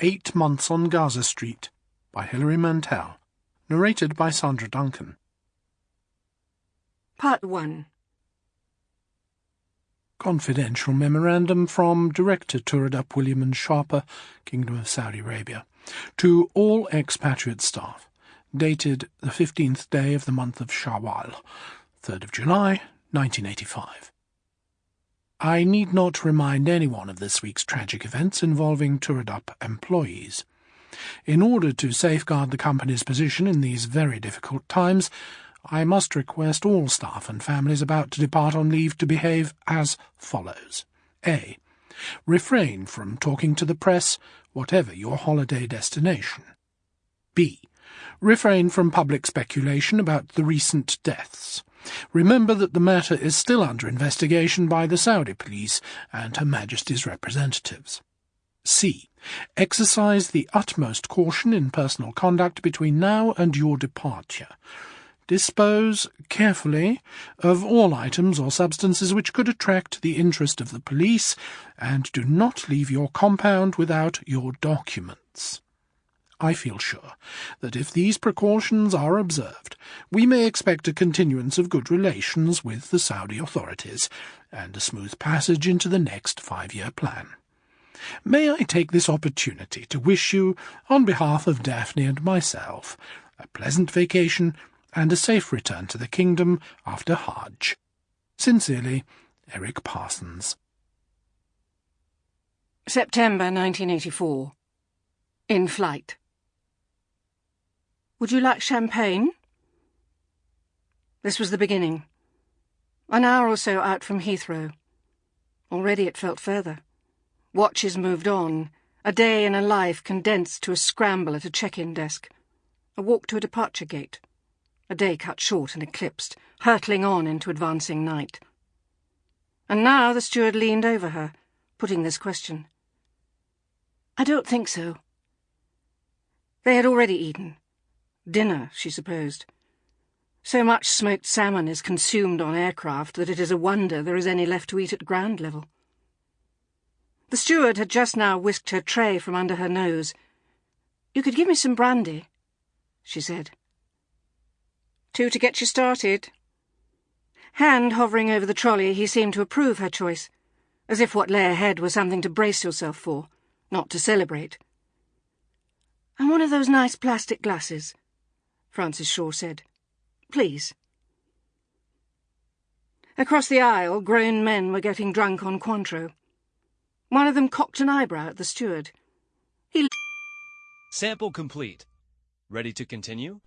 Eight Months on Ghazzah Street by Hilary Mantel. Narrated by Sandra Duncan. Part 1 Confidential memorandum from Director Turadup William and Sharper, Kingdom of Saudi Arabia, to all expatriate staff, dated the 15th day of the month of Shawwal, 3rd of July, 1985. I need not remind anyone of this week's tragic events involving Turadup employees. In order to safeguard the company's position in these very difficult times, I must request all staff and families about to depart on leave to behave as follows. A. Refrain from talking to the press, whatever your holiday destination. B. Refrain from public speculation about the recent deaths. Remember that the matter is still under investigation by the Saudi police and Her Majesty's representatives. C. Exercise the utmost caution in personal conduct between now and your departure. Dispose carefully of all items or substances which could attract the interest of the police, and do not leave your compound without your documents. I feel sure that if these precautions are observed, we may expect a continuance of good relations with the Saudi authorities, and a smooth passage into the next five-year plan. May I take this opportunity to wish you, on behalf of Daphne and myself, a pleasant vacation and a safe return to the kingdom after Hajj. Sincerely, Eric Parsons. September 1984 In flight would you like champagne? This was the beginning. An hour or so out from Heathrow. Already it felt further. Watches moved on. A day in a life condensed to a scramble at a check-in desk. A walk to a departure gate. A day cut short and eclipsed, hurtling on into advancing night. And now the steward leaned over her, putting this question. I don't think so. They had already eaten. Dinner, she supposed. So much smoked salmon is consumed on aircraft that it is a wonder there is any left to eat at ground level. The steward had just now whisked her tray from under her nose. You could give me some brandy, she said. Two to get you started. Hand hovering over the trolley, he seemed to approve her choice, as if what lay ahead was something to brace yourself for, not to celebrate. And one of those nice plastic glasses. Frances Shore said. Please. Across the aisle, grown men were getting drunk on Cointreau. One of them cocked an eyebrow at the steward. He... Sample complete. Ready to continue?